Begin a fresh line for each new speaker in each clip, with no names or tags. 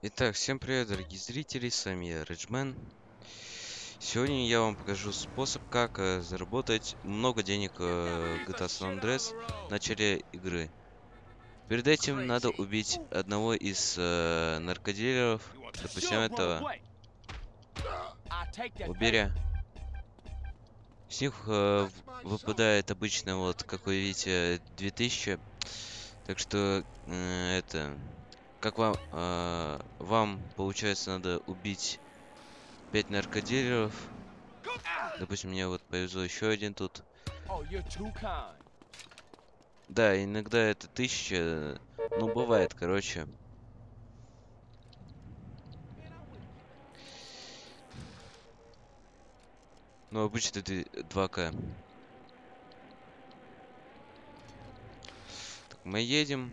Итак, всем привет, дорогие зрители, с вами я, Реджмен. Сегодня я вам покажу способ, как э, заработать много денег э, GTA San Andreas в начале игры. Перед этим надо убить одного из э, наркодилеров, допустим, этого Уберя. С них э, выпадает обычно, вот, как вы видите, 2000. Так что, э, это... Как вам... Э, вам, получается, надо убить 5 наркодилеров. Допустим, мне вот повезло еще один тут. Да, иногда это тысяча. Ну, бывает, короче. Ну, обычно 2К. Так, мы едем.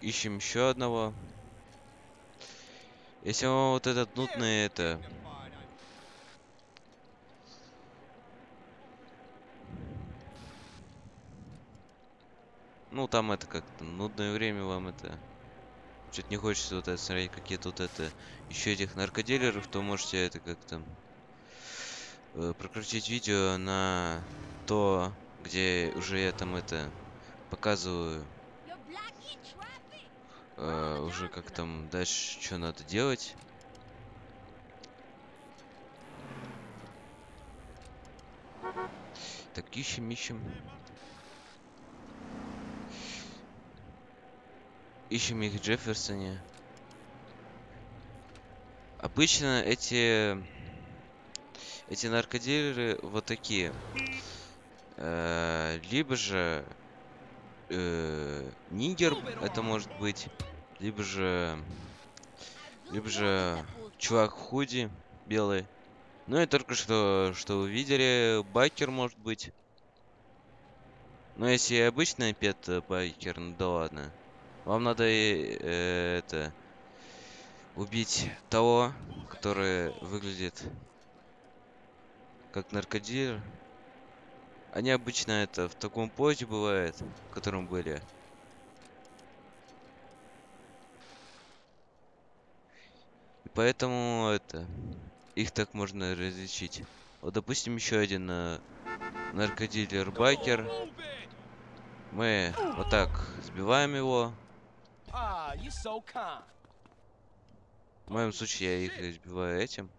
Ищем еще одного. Если вам вот этот нудный это... Ну, там это как-то нудное время вам это... Что-то не хочется вот это смотреть, какие тут это... Еще этих наркодилеров, то можете это как-то... Э, прокрутить видео на то, где уже я там это... Показываю... Э, уже как там дальше, что надо делать. Так, ищем, ищем. Ищем их в Джефферсоне. Обычно эти... Эти наркодилеры вот такие. Э, либо же... Э, нигер это может быть. Либо же... Либо же... Чувак в худи белый. Ну и только что, что вы видели, байкер может быть. Но если обычный пет байкер, ну да ладно. Вам надо э, это убить того, который выглядит как наркодилер. Они обычно это в таком позе бывает, в котором были. И поэтому это их так можно различить. Вот, допустим, еще один э, наркодилер-байкер. Мы вот так сбиваем его. В моем случае я их избиваю этим.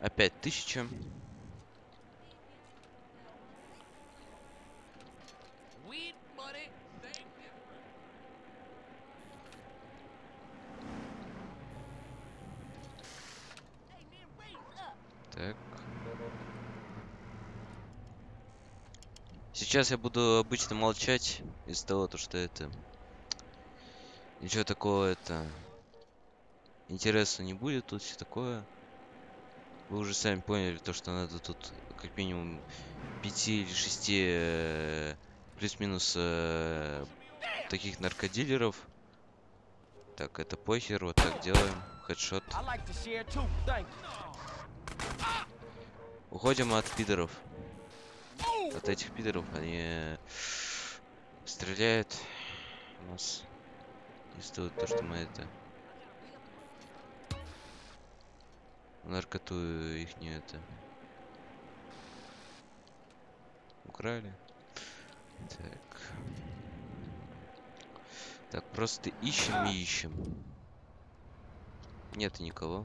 Опять тысяча. Так. Сейчас я буду обычно молчать из-за того, то, что это... Ничего такого это... Интереса не будет тут, все такое. Вы уже сами поняли, то, что надо тут как минимум 5 или 6 э, плюс-минус э, таких наркодилеров. Так, это похер, вот так делаем. Хедшот. Уходим от пидоров от этих пидоров. Они стреляют у нас. Не стоит то, что мы это... Наркоту их не это... Украли. Так. Так, просто ищем и ищем. Нет никого.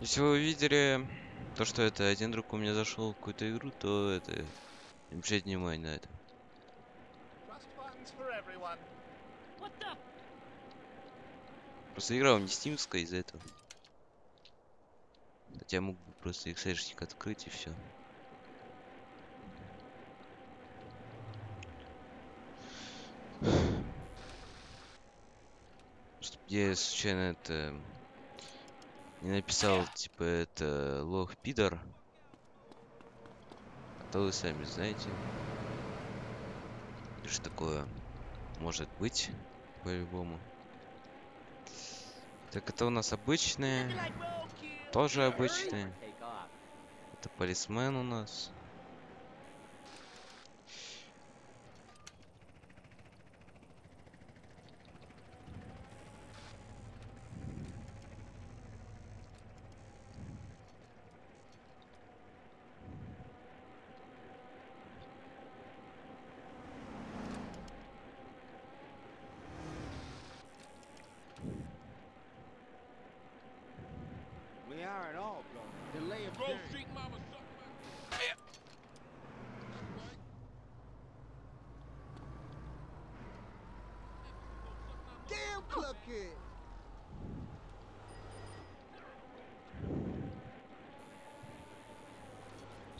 Если вы увидели то, что это один друг у меня зашел в какую-то игру, то это... Не обращайте внимания на это. Просто игра у меня стимская из-за этого. Хотя я мог бы просто эксешник открыть и все. Я случайно это не написал, типа, это лох пидор. А то вы сами знаете. Что такое может быть, по-любому. Так, это у нас обычные. Тоже обычные. Это полисмен у нас.
Kid.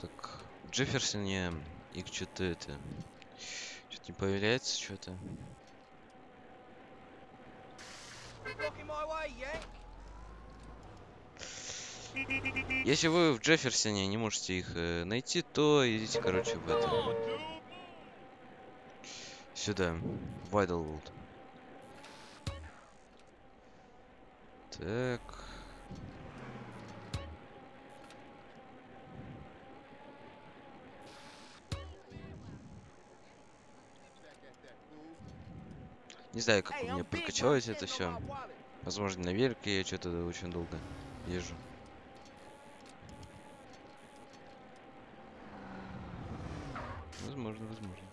Так, в Джефферсоне их что-то это... Что-то не появляется, что-то. Если вы в Джефферсоне не можете их э, найти, то идите, короче, в это. Сюда. В Idlewood. Так. Не знаю, как у меня подкачалось это все. Возможно, на велике я что-то очень долго езжу. Возможно, возможно.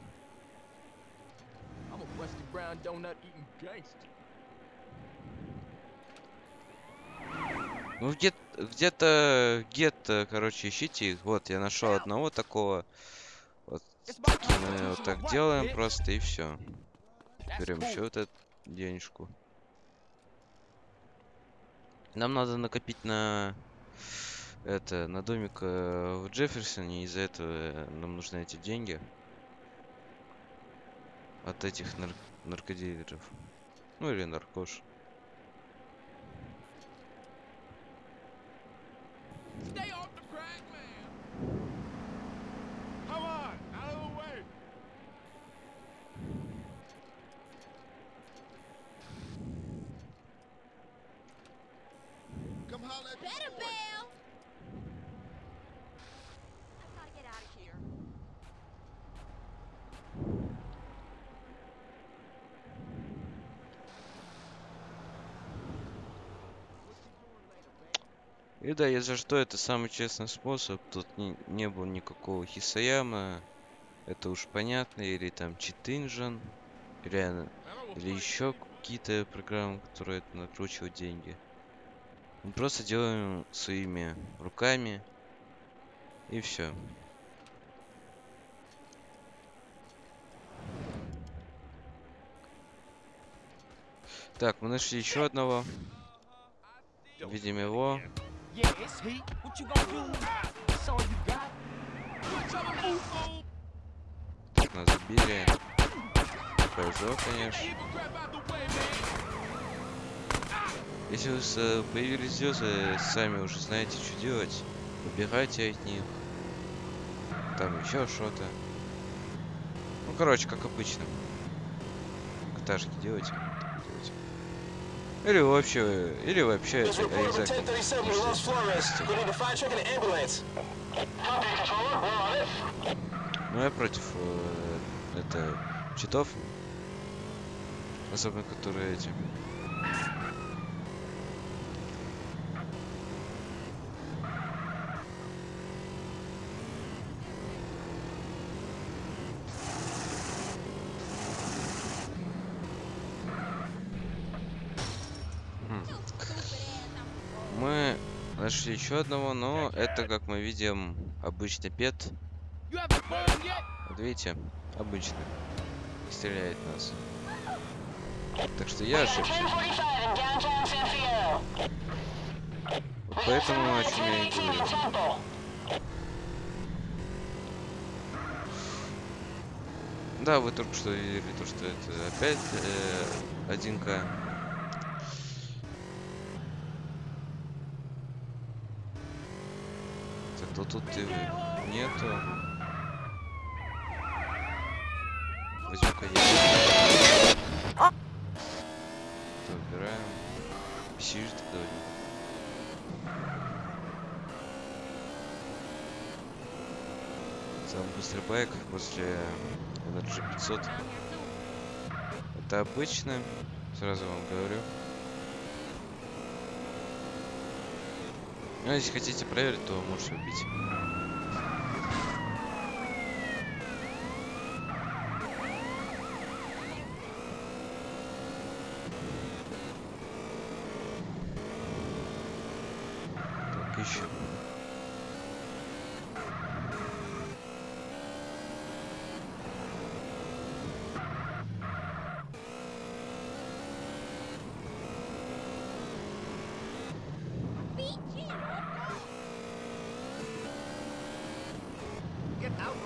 Ну где где-то где-то, короче, ищите их. Вот, я нашел одного такого. Вот мы вот так делаем просто и все. Берем еще вот эту денежку. Нам надо накопить на это на домик э, в Джефферсоне. Из-за этого э, нам нужны эти деньги от этих нар- наркодилеров. Ну или наркош. И да, если что, это самый честный способ. Тут не, не было никакого Хисаяма. Это уж понятно. Или там Читинжан. Или, или еще какие-то программы, которые это накручивают деньги. Мы просто делаем своими руками. И все. Так, мы нашли еще одного. Видим его.
Yeah, it's heat. What you gonna do? That's all you got.
Нас забили. Повезло, конечно. Если у вас появились звезды, сами уже знаете, что делать. Убегайте от них. Там еще что-то. Ну, короче, как обычно. Каташки делайте. Или вообще, или вообще
This
это
report from
обязательно
1037
можете
Los Flores.
сделать.
We need a fire truck and an ambulance.
Ну, я против э, это читов. Особенно которые эти. Хм. Мы Нашли еще одного, но это, как мы видим, обычный пет. Вот видите, обычный. Стреляет нас. Так что я ошибся.
1045 in downtown San Fierro.
Вот поэтому о чем я и говорю. Да, вы только что видели то, что это опять э, 1К. Так, то тут и нету. Возьму-ка я. Убираем. Shift тогда. Самый быстрый байк после Energy 500. Это обычно, сразу вам говорю. Ну, если хотите проверить, то можете убить. Так, ищем.
Get out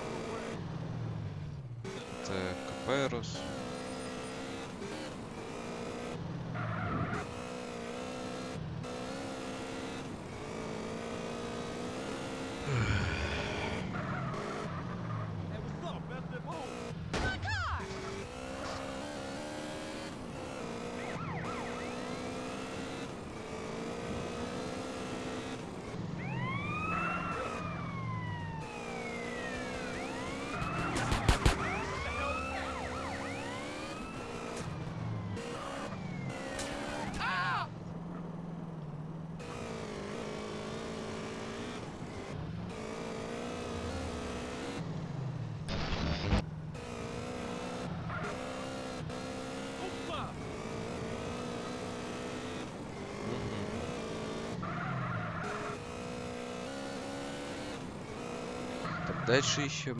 дальше ищем.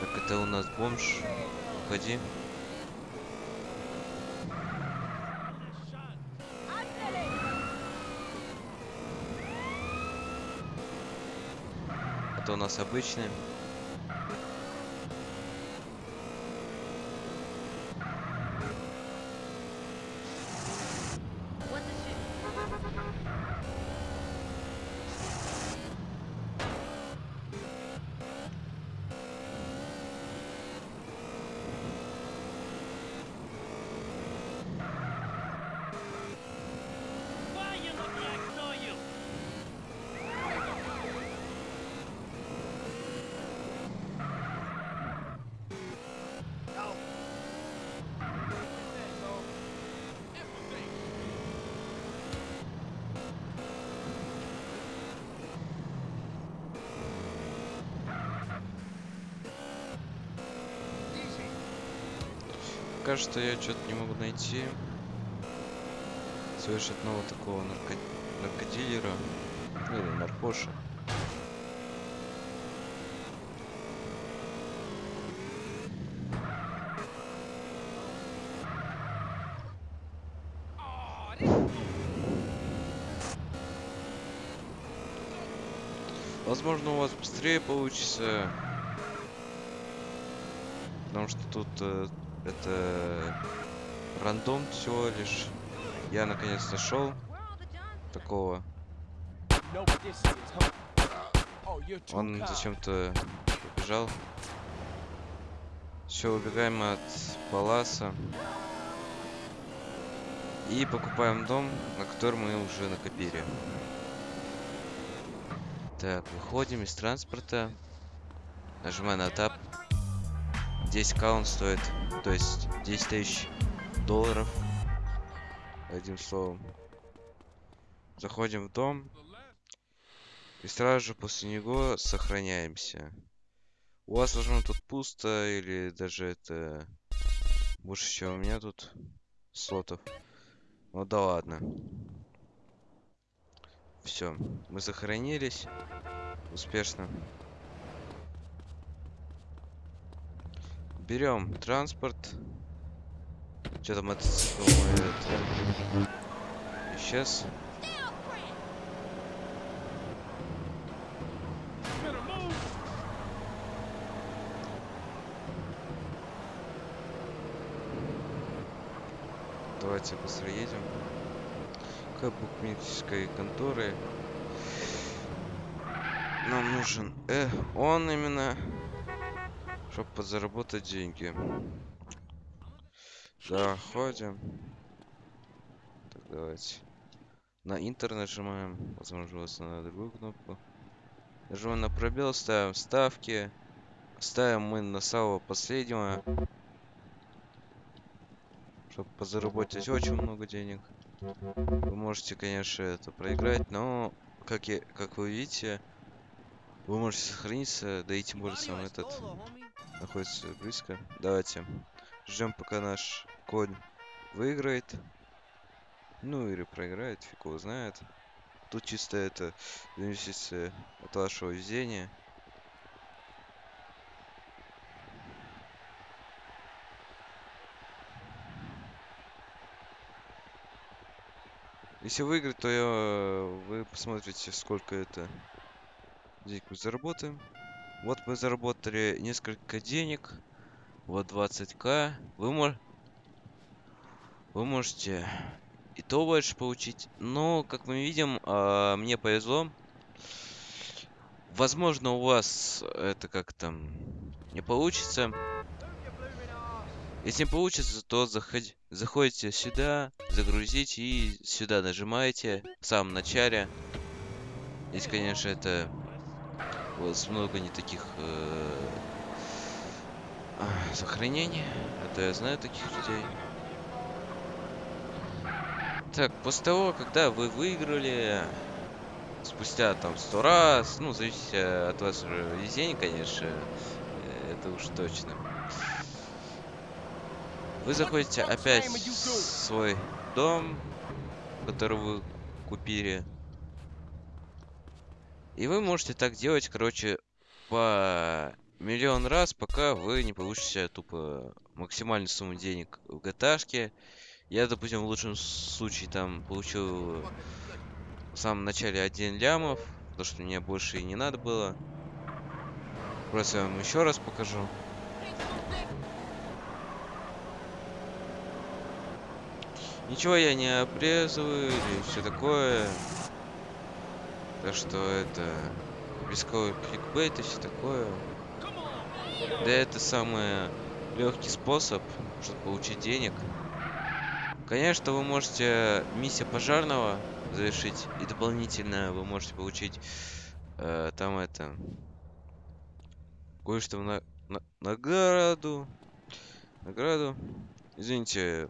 Так, это у нас бомж. Уходи. Это у нас обычный. Пока что я что-то не могу найти. Слышь, одного такого нарко... наркодилера. Ну, Или наркоша. Возможно, у вас быстрее получится. Потому что тут э, это рандом всего лишь. Я наконец нашел такого. Он зачем-то убежал. Все, убегаем от Паласа. И покупаем дом, на который мы уже накопили. Так, выходим из транспорта. Нажимаем на тап. 10к он стоит. То есть 10 тысяч долларов. Одним словом. Заходим в дом. И сразу же после него сохраняемся. У вас, возможно, тут пусто, или даже это больше, чем у меня тут слотов. Ну да ладно. Все, мы сохранились успешно. Берем транспорт. Что-то мотоцикл мой. Исчез. Давайте быстро едем. К букмекерской конторы. Нам нужен э, он именно, чтобы подзаработать деньги. Заходим. Так, давайте. На интер нажимаем. Возможно, на другую кнопку. Нажимаем на пробел, ставим ставки. Ставим мы на самого последнего. Чтобы позаработать очень много денег. Вы можете, конечно, это проиграть, но, как, я, как вы видите, вы можете сохраниться, да и тем более сам этот находится близко. Давайте ждем, пока наш конь выиграет. Ну или проиграет, фиг его знает. Тут чисто это зависит от вашего везения. Если выиграть, то я, вы посмотрите, сколько это денег мы заработаем. Вот мы заработали несколько денег. Вот 20к. Вы, мож... вы можете и то больше получить. Но, как мы видим, а, мне повезло. Возможно, у вас это как-то не получится. Если не получится, то заход- заходите сюда, загрузите и сюда нажимаете в самом начале. Здесь, конечно, это вас много не таких э, сохранений. Это я знаю таких людей. Так, после того, когда вы выиграли, спустя там сто раз, ну, зависит э, от вашего везения, конечно, э, это уж точно. Вы заходите опять в свой дом, который вы купили. И вы можете так делать, короче, по миллион раз, пока вы не получите тупо максимальную сумму денег в GTA. Я, допустим, в лучшем случае там получил в самом начале 1 лямов, потому что мне больше и не надо было. Просто я вам еще раз покажу. Ничего я не обрезываю или все такое. Так что это рисковый кликбейт и все такое. Да это самый легкий способ, чтобы получить денег. Конечно, вы можете миссия пожарного завершить и дополнительно вы можете получить э, там это кое-что на, на- награду. Награду. Извините.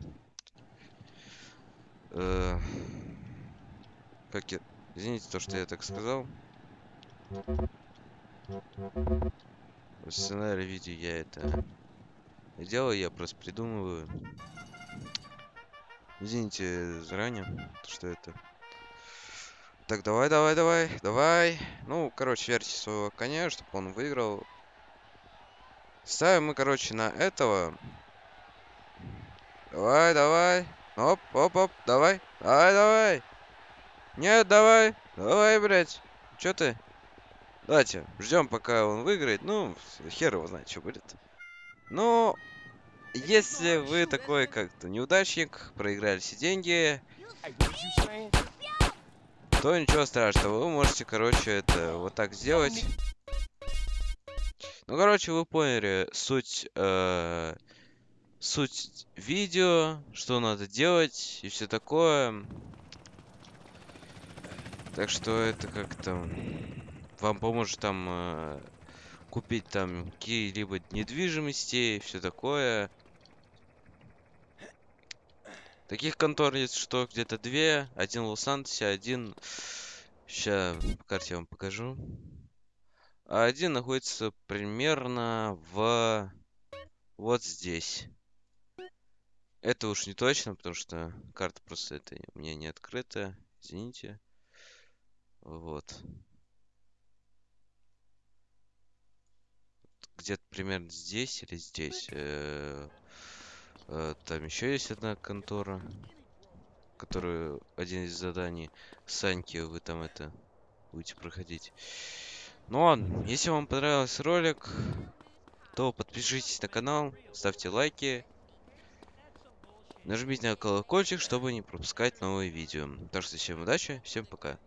Э, как я... Извините то, что я так сказал. В сценарии видео я это делаю, я просто придумываю. Извините заранее, то, что это... Так, давай, давай, давай, давай. Ну, короче, верьте своего коня, чтобы он выиграл. Ставим мы, короче, на этого. Давай, давай. Оп, оп, оп, давай. Давай, давай. Нет, давай. Давай, блядь. Чё ты? Давайте, ждем, пока он выиграет. Ну, хер его знает, что будет. Ну, если вы такой как-то неудачник, проиграли все деньги, то ничего страшного. Вы можете, короче, это вот так сделать. Ну, короче, вы поняли суть, э, суть видео, что надо делать и все такое. Так что это как-то вам поможет там э, купить там какие-либо недвижимости все такое. Таких контор есть что где-то две. Один в Лос-Антосе, один... Сейчас по карте вам покажу. А один находится примерно в... Вот здесь. Это уж не точно, потому что карта просто это у меня не открытая. Извините. Вот. Где-то примерно здесь или здесь. э, э, Там еще есть одна контора, которую один из заданий Саньки вы там это будете проходить. Ну ладно, если вам понравился ролик, то подпишитесь на канал, ставьте лайки, нажмите на колокольчик, чтобы не пропускать новые видео. Так что всем удачи, всем пока.